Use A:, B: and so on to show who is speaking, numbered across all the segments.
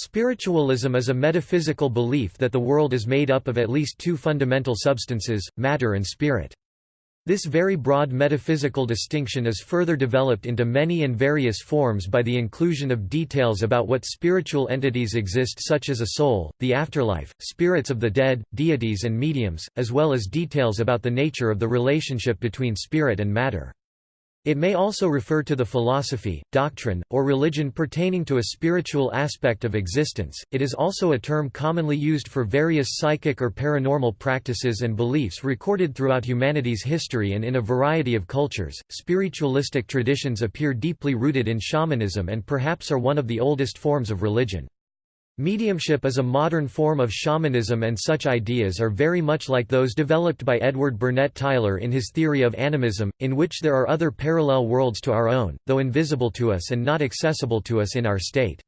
A: Spiritualism is a metaphysical belief that the world is made up of at least two fundamental substances, matter and spirit. This very broad metaphysical distinction is further developed into many and various forms by the inclusion of details about what spiritual entities exist such as a soul, the afterlife, spirits of the dead, deities and mediums, as well as details about the nature of the relationship between spirit and matter. It may also refer to the philosophy, doctrine, or religion pertaining to a spiritual aspect of existence. It is also a term commonly used for various psychic or paranormal practices and beliefs recorded throughout humanity's history and in a variety of cultures. Spiritualistic traditions appear deeply rooted in shamanism and perhaps are one of the oldest forms of religion. Mediumship is a modern form of shamanism and such ideas are very much like those developed by Edward Burnett Tylor in his theory of animism, in which there are other parallel worlds to our own, though invisible to us and not accessible to us in our state.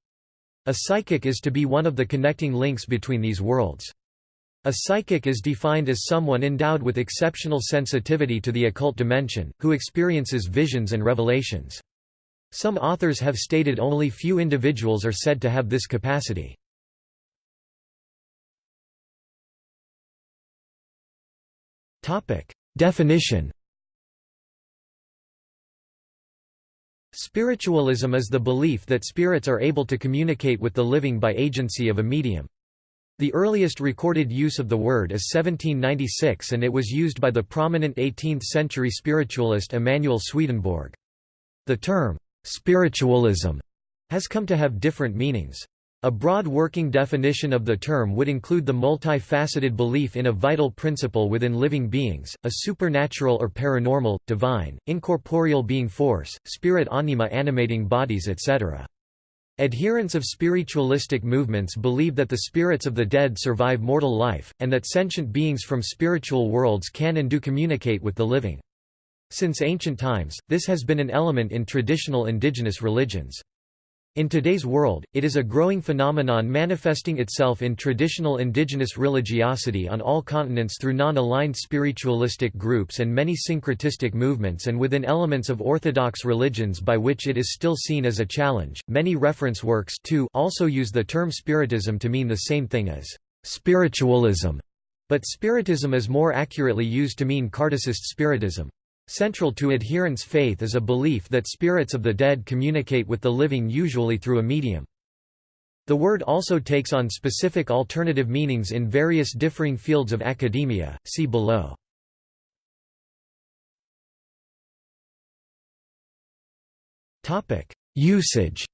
A: A psychic is to be one of the connecting links between these worlds. A psychic is defined as someone endowed with exceptional sensitivity to the occult dimension, who experiences visions and revelations. Some authors have stated only few individuals are said to have this capacity. Definition. Spiritualism is the belief that spirits are able to communicate with the living by agency of a medium. The earliest recorded use of the word is 1796 and it was used by the prominent 18th-century spiritualist Emanuel Swedenborg. The term, spiritualism, has come to have different meanings. A broad working definition of the term would include the multifaceted belief in a vital principle within living beings, a supernatural or paranormal, divine, incorporeal being force, spirit anima animating bodies etc. Adherents of spiritualistic movements believe that the spirits of the dead survive mortal life, and that sentient beings from spiritual worlds can and do communicate with the living. Since ancient times, this has been an element in traditional indigenous religions. In today's world, it is a growing phenomenon manifesting itself in traditional indigenous religiosity on all continents through non-aligned spiritualistic groups and many syncretistic movements and within elements of orthodox religions by which it is still seen as a challenge. Many reference works too also use the term spiritism to mean the same thing as spiritualism, but spiritism is more accurately used to mean Kardecist spiritism. Central to adherents' faith is a belief that spirits of the dead communicate with the living usually through a medium. The word also takes on specific alternative meanings in various differing fields of academia, see below. Usage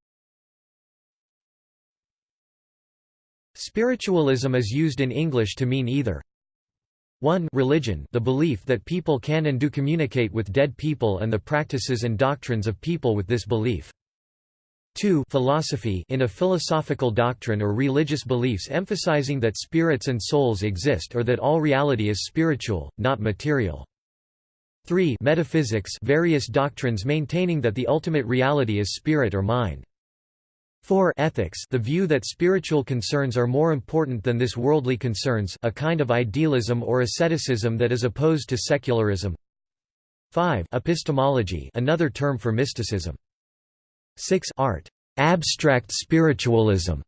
A: Spiritualism is used in English to mean either 1 religion the belief that people can and do communicate with dead people and the practices and doctrines of people with this belief. 2 philosophy in a philosophical doctrine or religious beliefs emphasizing that spirits and souls exist or that all reality is spiritual, not material. 3 metaphysics various doctrines maintaining that the ultimate reality is spirit or mind. 4 ethics. The view that spiritual concerns are more important than this worldly concerns a kind of idealism or asceticism that is opposed to secularism. 5 epistemology another term for mysticism. 6 art. Abstract spiritualism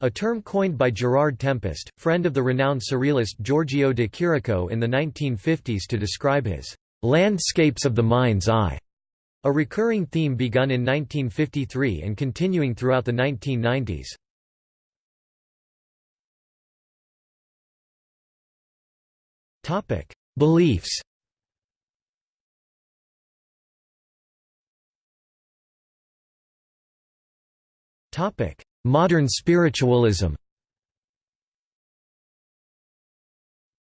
A: a term coined by Gerard Tempest, friend of the renowned surrealist Giorgio de Chirico in the 1950s to describe his landscapes of the mind's eye a recurring theme begun in 1953 and continuing throughout the 1990s. Topic: Beliefs. Topic: Modern spiritualism.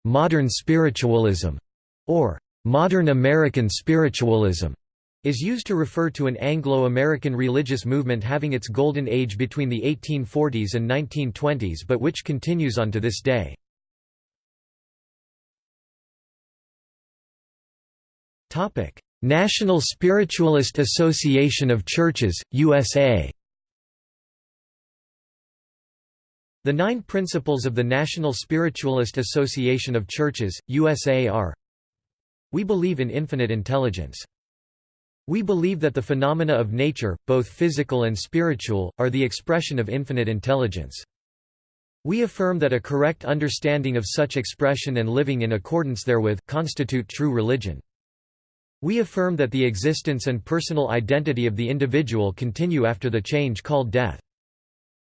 A: Modern spiritualism, or modern American spiritualism is used to refer to an Anglo-American religious movement having its golden age between the 1840s and 1920s but which continues on to this day. National Spiritualist Association of Churches, USA The nine principles of the National Spiritualist Association of Churches, USA are We believe in infinite intelligence. We believe that the phenomena of nature, both physical and spiritual, are the expression of infinite intelligence. We affirm that a correct understanding of such expression and living in accordance therewith, constitute true religion. We affirm that the existence and personal identity of the individual continue after the change called death.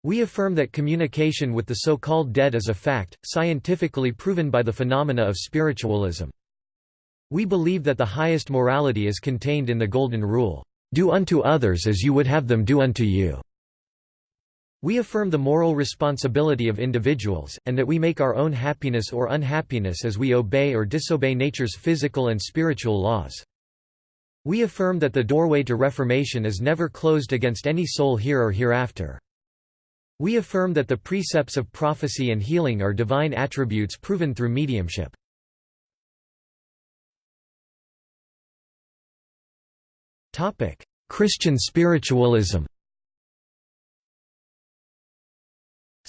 A: We affirm that communication with the so-called dead is a fact, scientifically proven by the phenomena of spiritualism. We believe that the highest morality is contained in the Golden Rule, "...do unto others as you would have them do unto you." We affirm the moral responsibility of individuals, and that we make our own happiness or unhappiness as we obey or disobey nature's physical and spiritual laws. We affirm that the doorway to reformation is never closed against any soul here or hereafter. We affirm that the precepts of prophecy and healing are divine attributes proven through mediumship. Christian spiritualism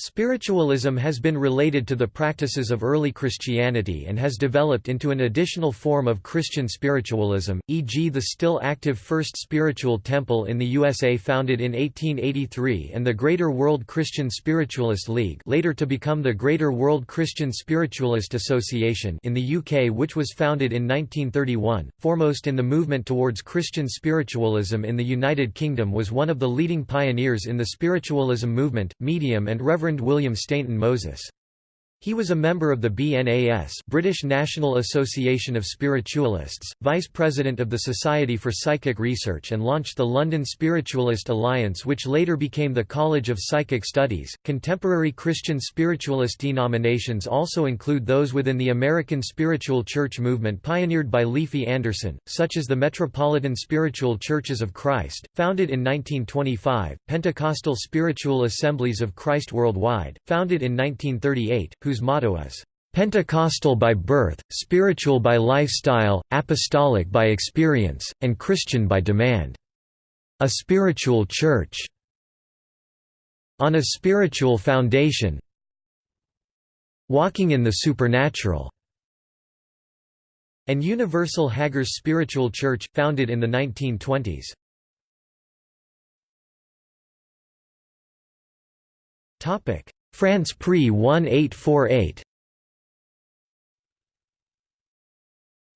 A: Spiritualism has been related to the practices of early Christianity and has developed into an additional form of Christian spiritualism, e.g. the still active First Spiritual Temple in the USA founded in 1883 and the Greater World Christian Spiritualist League later to become the Greater World Christian Spiritualist Association in the UK which was founded in 1931. Foremost in the movement towards Christian spiritualism in the United Kingdom was one of the leading pioneers in the spiritualism movement, medium and Reverend Reverend William Stainton Moses. He was a member of the BNAS British National Association of Spiritualists, vice president of the Society for Psychic Research and launched the London Spiritualist Alliance which later became the College of Psychic Studies. Contemporary Christian spiritualist denominations also include those within the American Spiritual Church movement pioneered by Leafy Anderson, such as the Metropolitan Spiritual Churches of Christ, founded in 1925, Pentecostal Spiritual Assemblies of Christ Worldwide, founded in 1938, who whose motto is, "...Pentecostal by birth, spiritual by lifestyle, apostolic by experience, and Christian by demand." A spiritual church. On a spiritual foundation Walking in the supernatural and Universal Hagar's Spiritual Church, founded in the 1920s. France Pre 1848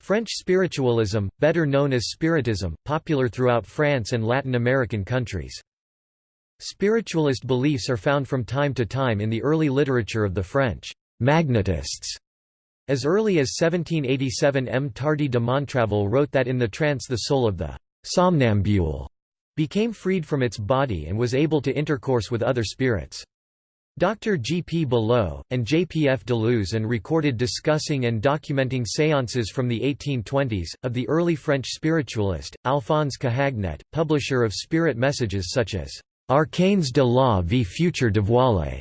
A: French spiritualism, better known as Spiritism, popular throughout France and Latin American countries. Spiritualist beliefs are found from time to time in the early literature of the French «magnetists». As early as 1787 M. Tardy de Montraville wrote that in the trance the soul of the «somnambule» became freed from its body and was able to intercourse with other spirits. Dr. G. P. Below, and J. P. F. Deleuze and recorded discussing and documenting séances from the 1820s, of the early French spiritualist, Alphonse Cahagnet, publisher of spirit messages such as Arcanes de la vie future dévoilée,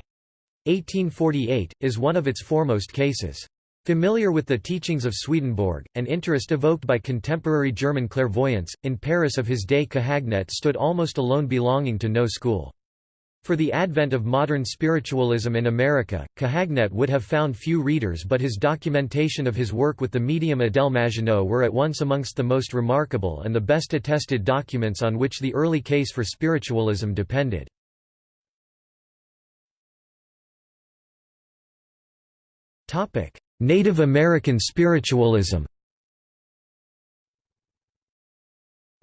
A: 1848, is one of its foremost cases. Familiar with the teachings of Swedenborg, and interest evoked by contemporary German clairvoyance, in Paris of his day Cahagnet stood almost alone belonging to no school. For the advent of modern spiritualism in America, Cahagnet would have found few readers but his documentation of his work with the medium Adèle Maginot were at once amongst the most remarkable and the best attested documents on which the early case for spiritualism depended. Native American spiritualism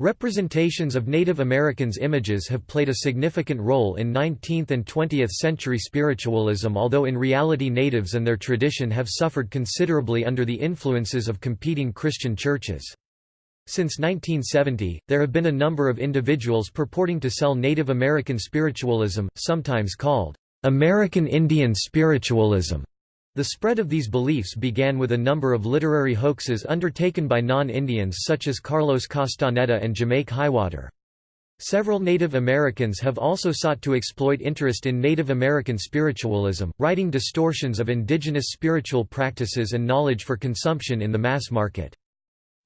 A: Representations of Native Americans' images have played a significant role in 19th and 20th century spiritualism although in reality natives and their tradition have suffered considerably under the influences of competing Christian churches. Since 1970, there have been a number of individuals purporting to sell Native American spiritualism, sometimes called American Indian spiritualism. The spread of these beliefs began with a number of literary hoaxes undertaken by non-Indians such as Carlos Castaneda and Jamake Highwater. Several Native Americans have also sought to exploit interest in Native American spiritualism, writing distortions of indigenous spiritual practices and knowledge for consumption in the mass market.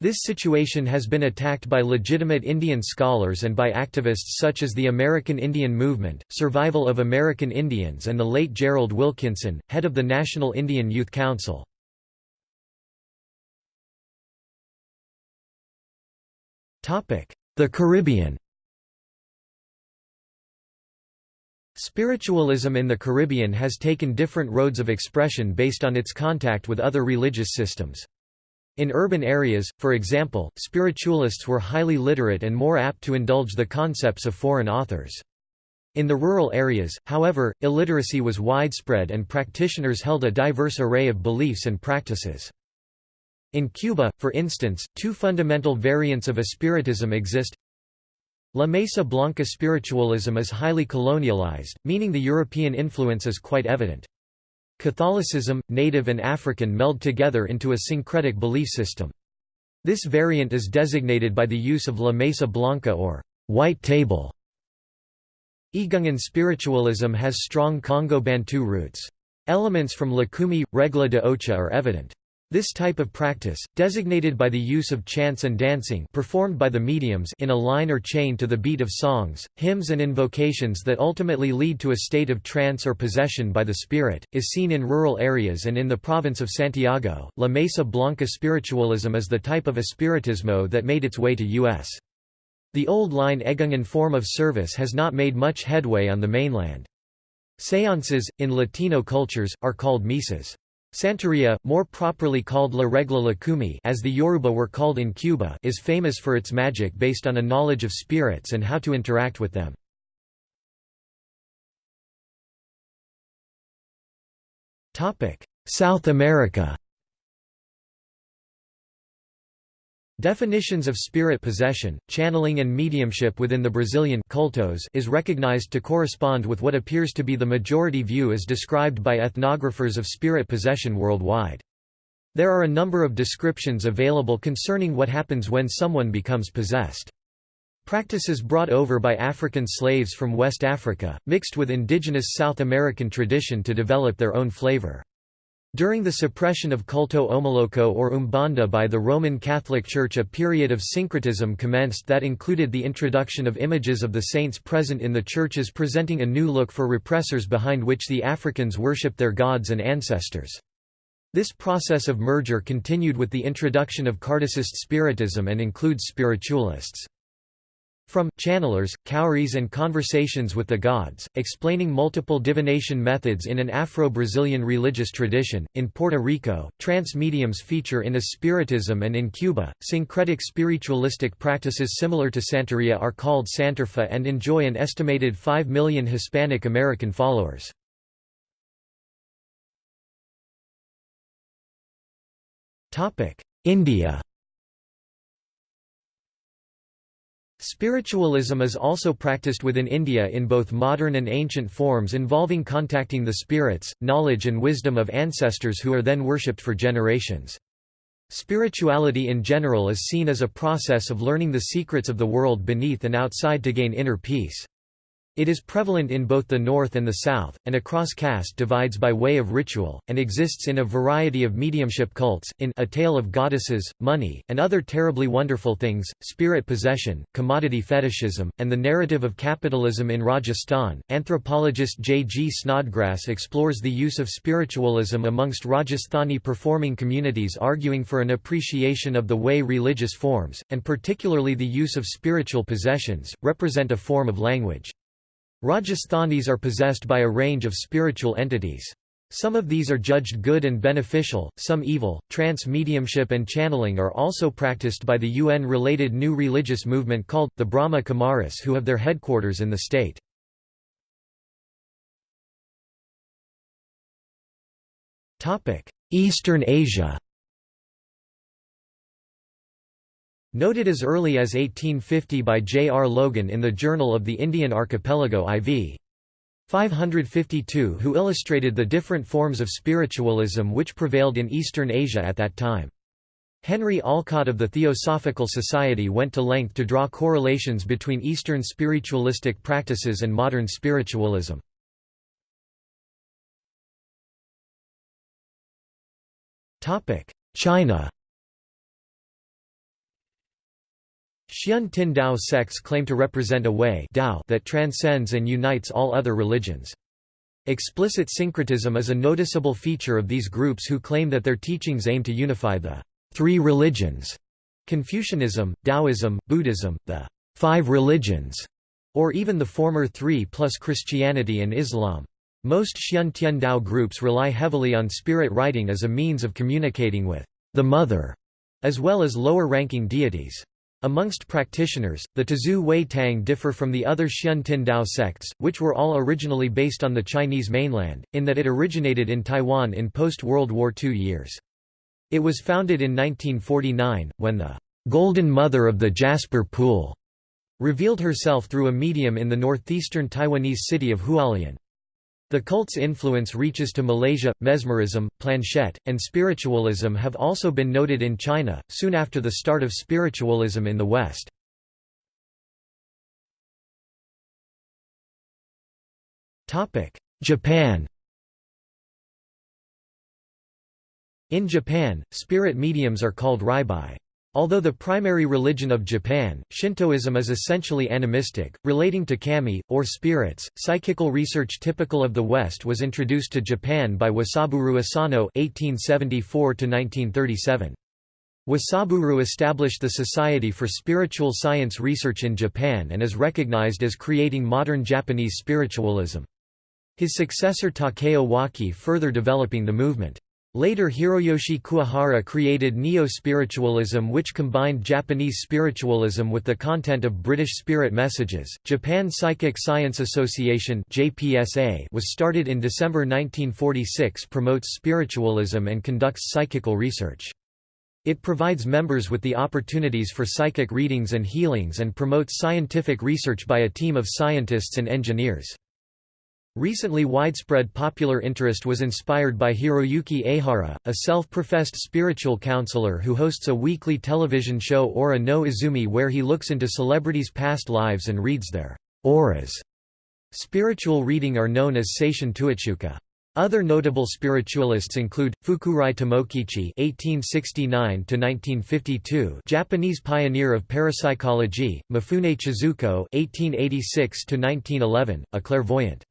A: This situation has been attacked by legitimate Indian scholars and by activists such as the American Indian Movement, Survival of American Indians and the late Gerald Wilkinson, head of the National Indian Youth Council. the Caribbean Spiritualism in the Caribbean has taken different roads of expression based on its contact with other religious systems. In urban areas, for example, spiritualists were highly literate and more apt to indulge the concepts of foreign authors. In the rural areas, however, illiteracy was widespread and practitioners held a diverse array of beliefs and practices. In Cuba, for instance, two fundamental variants of espiritism exist La Mesa Blanca spiritualism is highly colonialized, meaning the European influence is quite evident. Catholicism, native and African meld together into a syncretic belief system. This variant is designated by the use of La Mesa Blanca or white table. Igungan spiritualism has strong Congo-Bantu roots. Elements from Lukumi, Regla de Ocha are evident. This type of practice, designated by the use of chants and dancing performed by the mediums in a line or chain to the beat of songs, hymns and invocations that ultimately lead to a state of trance or possession by the spirit, is seen in rural areas and in the province of Santiago. La Mesa Blanca spiritualism is the type of espiritismo that made its way to U.S. The old line Egungan form of service has not made much headway on the mainland. Seances, in Latino cultures, are called misas. Santeria, more properly called La Regla Lukumi as the Yoruba were called in Cuba is famous for its magic based on a knowledge of spirits and how to interact with them. South America Definitions of spirit possession, channeling and mediumship within the Brazilian cultos is recognized to correspond with what appears to be the majority view as described by ethnographers of spirit possession worldwide. There are a number of descriptions available concerning what happens when someone becomes possessed. Practices brought over by African slaves from West Africa, mixed with indigenous South American tradition to develop their own flavor. During the suppression of culto homoloco or umbanda by the Roman Catholic Church a period of syncretism commenced that included the introduction of images of the saints present in the churches presenting a new look for repressors behind which the Africans worshipped their gods and ancestors. This process of merger continued with the introduction of Kardecist Spiritism and includes spiritualists. From Channelers, Cowries and Conversations with the Gods, explaining multiple divination methods in an Afro-Brazilian religious tradition. In Puerto Rico, trance mediums feature in Espiritism and in Cuba, syncretic spiritualistic practices similar to Santeria are called Santerfa and enjoy an estimated 5 million Hispanic American followers. India Spiritualism is also practiced within India in both modern and ancient forms involving contacting the spirits, knowledge and wisdom of ancestors who are then worshipped for generations. Spirituality in general is seen as a process of learning the secrets of the world beneath and outside to gain inner peace. It is prevalent in both the North and the South, and across caste divides by way of ritual, and exists in a variety of mediumship cults, in A Tale of Goddesses, Money, and Other Terribly Wonderful Things, Spirit Possession, Commodity Fetishism, and the Narrative of Capitalism in Rajasthan. Anthropologist J. G. Snodgrass explores the use of spiritualism amongst Rajasthani performing communities arguing for an appreciation of the way religious forms, and particularly the use of spiritual possessions, represent a form of language. Rajasthanis are possessed by a range of spiritual entities. Some of these are judged good and beneficial, some evil. Trance mediumship and channeling are also practiced by the UN related new religious movement called the Brahma Kumaris, who have their headquarters in the state. Eastern Asia Noted as early as 1850 by J. R. Logan in the Journal of the Indian Archipelago IV. 552 who illustrated the different forms of spiritualism which prevailed in Eastern Asia at that time. Henry Olcott of the Theosophical Society went to length to draw correlations between Eastern spiritualistic practices and modern spiritualism. China Xian Tian Dao sects claim to represent a way Dao that transcends and unites all other religions. Explicit syncretism is a noticeable feature of these groups who claim that their teachings aim to unify the three religions Confucianism, Taoism, Buddhism, the five religions, or even the former three plus Christianity and Islam. Most Xian Tian Dao groups rely heavily on spirit writing as a means of communicating with the Mother, as well as lower-ranking deities. Amongst practitioners, the Tzu Wei Tang differ from the other Xian Tian Dao sects, which were all originally based on the Chinese mainland, in that it originated in Taiwan in post-World War II years. It was founded in 1949, when the "'Golden Mother of the Jasper Pool' revealed herself through a medium in the northeastern Taiwanese city of Hualien. The cult's influence reaches to Malaysia. Mesmerism, planchette, and spiritualism have also been noted in China, soon after the start of spiritualism in the West. Japan In Japan, spirit mediums are called raibai. Although the primary religion of Japan, Shintoism is essentially animistic, relating to kami, or spirits, psychical research typical of the West was introduced to Japan by Wasaburo Asano (1874–1937). Wasaburo established the Society for Spiritual Science Research in Japan and is recognized as creating modern Japanese spiritualism. His successor Takeo Waki further developing the movement. Later Hiroyoshi Kuwahara created neo-spiritualism which combined Japanese spiritualism with the content of British spirit messages. Japan Psychic Science Association (JPSA) was started in December 1946 promotes spiritualism and conducts psychical research. It provides members with the opportunities for psychic readings and healings and promotes scientific research by a team of scientists and engineers. Recently widespread popular interest was inspired by Hiroyuki Ehara, a self-professed spiritual counselor who hosts a weekly television show Aura no Izumi where he looks into celebrities' past lives and reads their auras. Spiritual reading are known as Seishin Tuichuka. Other notable spiritualists include Fukurai Tomokichi (1869–1952), Japanese pioneer of parapsychology; Mifune Chizuko (1886–1911), a clairvoyant.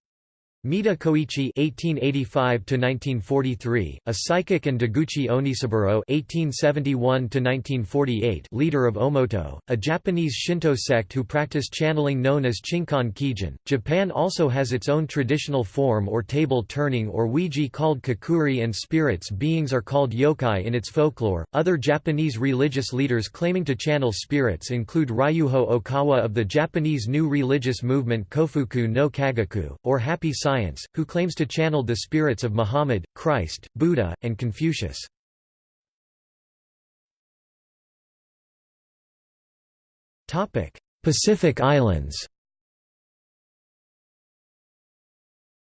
A: Mita Koichi (1885–1943), a psychic, and Deguchi Onisaburo (1871–1948), leader of Omoto, a Japanese Shinto sect who practice channeling known as Chinkan Kijin. Japan also has its own traditional form or table turning or Ouija called kokkuri, and spirits beings are called yokai in its folklore. Other Japanese religious leaders claiming to channel spirits include Ryuho Okawa of the Japanese new religious movement Kofuku no Kagaku, or Happy Science science, who claims to channel the spirits of Muhammad, Christ, Buddha, and Confucius. Pacific Islands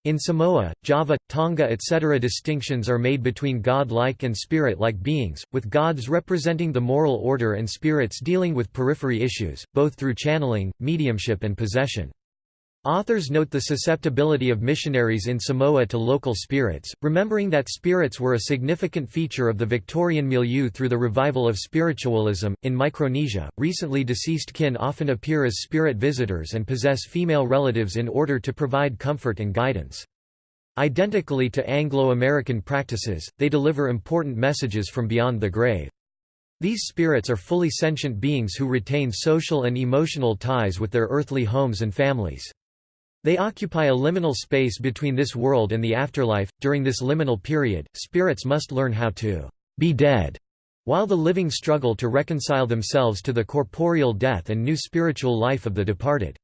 A: In Samoa, Java, Tonga etc. distinctions are made between god-like and spirit-like beings, with gods representing the moral order and spirits dealing with periphery issues, both through channeling, mediumship and possession. Authors note the susceptibility of missionaries in Samoa to local spirits, remembering that spirits were a significant feature of the Victorian milieu through the revival of spiritualism. In Micronesia, recently deceased kin often appear as spirit visitors and possess female relatives in order to provide comfort and guidance. Identically to Anglo-American practices, they deliver important messages from beyond the grave. These spirits are fully sentient beings who retain social and emotional ties with their earthly homes and families. They occupy a liminal space between this world and the afterlife. During this liminal period, spirits must learn how to be dead, while the living struggle to reconcile themselves to the corporeal death and new spiritual life of the departed.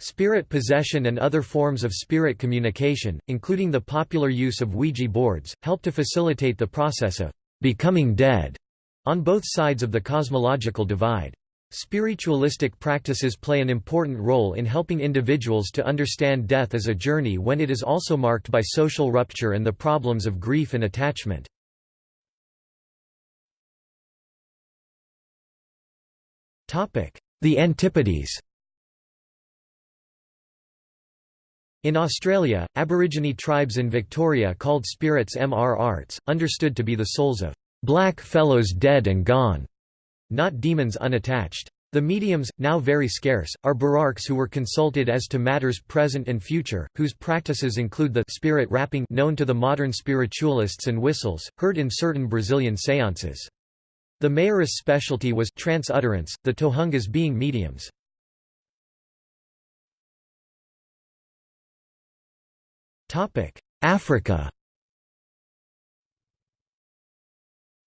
A: Spirit possession and other forms of spirit communication, including the popular use of Ouija boards, help to facilitate the process of becoming dead on both sides of the cosmological divide. Spiritualistic practices play an important role in helping individuals to understand death as a journey when it is also marked by social rupture and the problems of grief and attachment. The Antipodes In Australia, Aborigine tribes in Victoria called spirits MR arts, understood to be the souls of black fellows dead and gone not demons unattached. The mediums, now very scarce, are bararks who were consulted as to matters present and future, whose practices include the spirit rapping known to the modern spiritualists and whistles, heard in certain Brazilian seances. The mayor's specialty was trance utterance, the tohungas being mediums. Africa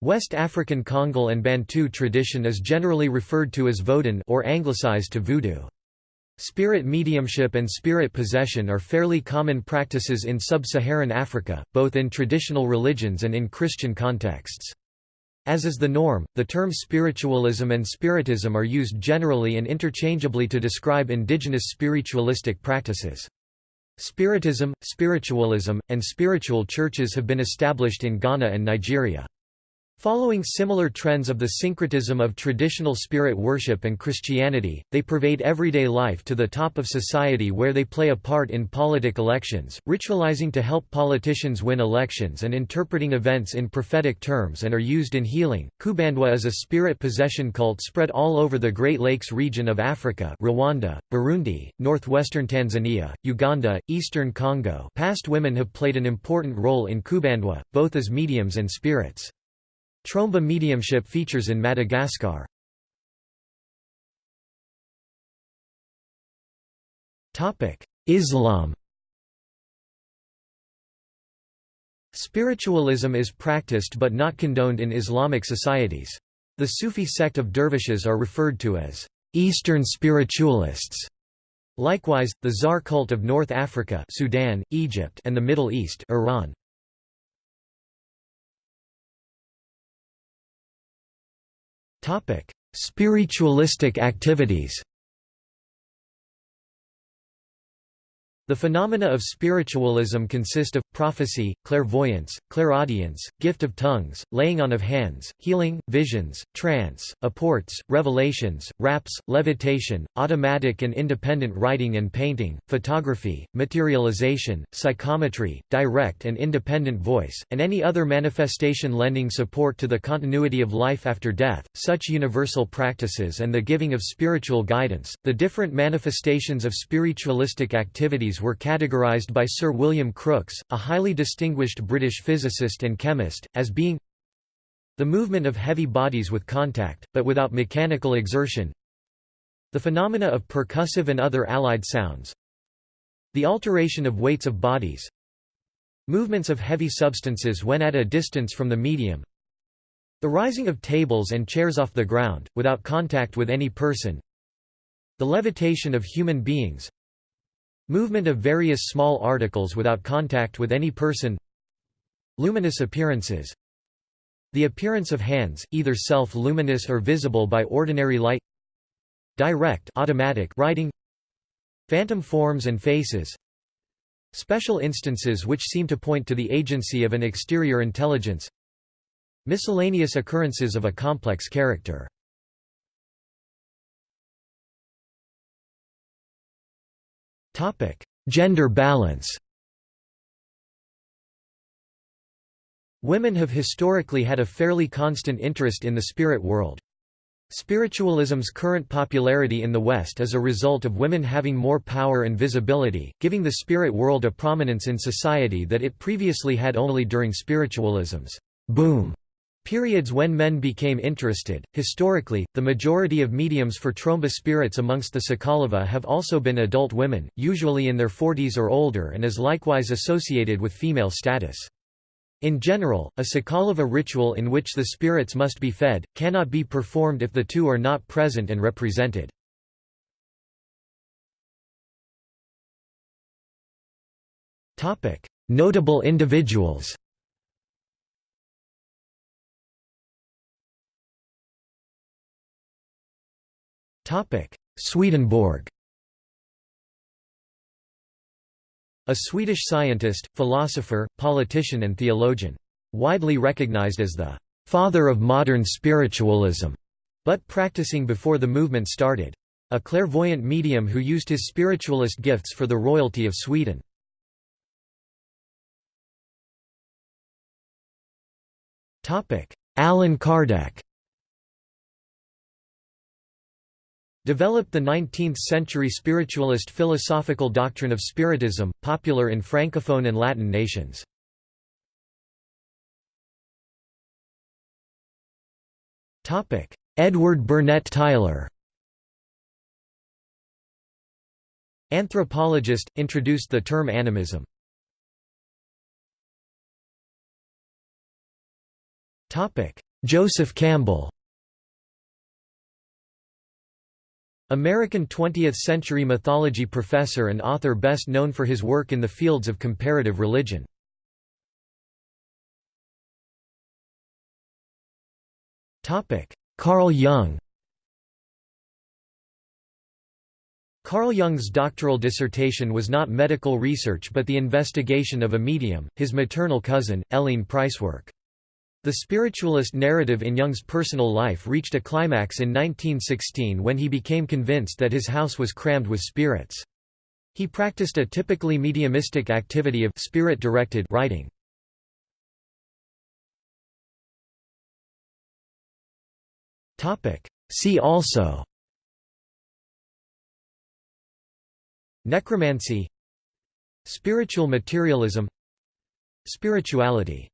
A: West African Kongal and Bantu tradition is generally referred to as Vodun or anglicized to voodoo. Spirit mediumship and spirit possession are fairly common practices in sub-Saharan Africa, both in traditional religions and in Christian contexts. As is the norm, the terms spiritualism and spiritism are used generally and interchangeably to describe indigenous spiritualistic practices. Spiritism, spiritualism, and spiritual churches have been established in Ghana and Nigeria. Following similar trends of the syncretism of traditional spirit worship and Christianity, they pervade everyday life to the top of society where they play a part in politic elections, ritualizing to help politicians win elections and interpreting events in prophetic terms and are used in healing. Kubandwa is a spirit possession cult spread all over the Great Lakes region of Africa Rwanda, Burundi, northwestern Tanzania, Uganda, eastern Congo past women have played an important role in Kubandwa, both as mediums and spirits. Tromba mediumship features in Madagascar. Islam Spiritualism is practiced but not condoned in Islamic societies. The Sufi sect of dervishes are referred to as Eastern spiritualists. Likewise, the Zar cult of North Africa Sudan, Egypt and the Middle East Iran. Spiritualistic activities The phenomena of spiritualism consist of, prophecy, clairvoyance, clairaudience, gift of tongues, laying on of hands, healing, visions, trance, apports, revelations, raps, levitation, automatic and independent writing and painting, photography, materialization, psychometry, direct and independent voice, and any other manifestation lending support to the continuity of life after death, such universal practices and the giving of spiritual guidance. The different manifestations of spiritualistic activities were categorized by Sir William Crookes, a highly distinguished British physicist and chemist, as being the movement of heavy bodies with contact, but without mechanical exertion. The phenomena of percussive and other allied sounds. The alteration of weights of bodies. Movements of heavy substances when at a distance from the medium. The rising of tables and chairs off the ground, without contact with any person. The levitation of human beings Movement of various small articles without contact with any person. Luminous appearances. The appearance of hands, either self-luminous or visible by ordinary light. Direct automatic writing. Phantom forms and faces. Special instances which seem to point to the agency of an exterior intelligence. Miscellaneous occurrences of a complex character Topic: Gender balance. Women have historically had a fairly constant interest in the spirit world. Spiritualism's current popularity in the West is a result of women having more power and visibility, giving the spirit world a prominence in society that it previously had only during spiritualism's boom Periods when men became interested. Historically, the majority of mediums for tromba spirits amongst the Sakalava have also been adult women, usually in their 40s or older, and is likewise associated with female status. In general, a Sakalava ritual in which the spirits must be fed, cannot be performed if the two are not present and represented. Notable individuals Swedenborg A Swedish scientist, philosopher, politician and theologian. Widely recognized as the «father of modern spiritualism», but practicing before the movement started. A clairvoyant medium who used his spiritualist gifts for the royalty of Sweden. Allan Kardec developed the 19th-century spiritualist philosophical doctrine of Spiritism, popular in Francophone and Latin nations. Edward Burnett Tylor Anthropologist, introduced the term animism. Joseph Campbell American 20th-century mythology professor and author best known for his work in the fields of comparative religion. Carl Jung Carl Jung's doctoral dissertation was not medical research but the investigation of a medium, his maternal cousin, Helene Preiswerk. The spiritualist narrative in Jung's personal life reached a climax in 1916 when he became convinced that his house was crammed with spirits. He practiced a typically mediumistic activity of spirit-directed writing. See also Necromancy Spiritual materialism Spirituality